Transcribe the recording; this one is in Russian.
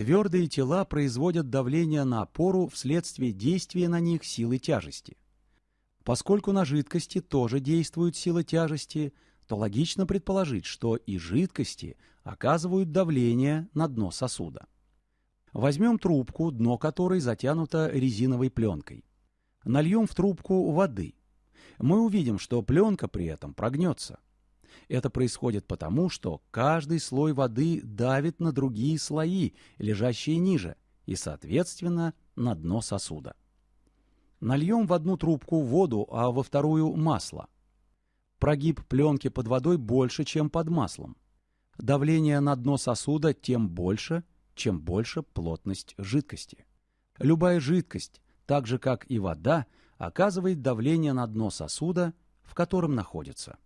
Твердые тела производят давление на опору вследствие действия на них силы тяжести. Поскольку на жидкости тоже действуют силы тяжести, то логично предположить, что и жидкости оказывают давление на дно сосуда. Возьмем трубку, дно которой затянуто резиновой пленкой. Нальем в трубку воды. Мы увидим, что пленка при этом прогнется. Это происходит потому, что каждый слой воды давит на другие слои, лежащие ниже, и, соответственно, на дно сосуда. Нальем в одну трубку воду, а во вторую масло. Прогиб пленки под водой больше, чем под маслом. Давление на дно сосуда тем больше, чем больше плотность жидкости. Любая жидкость, так же как и вода, оказывает давление на дно сосуда, в котором находится.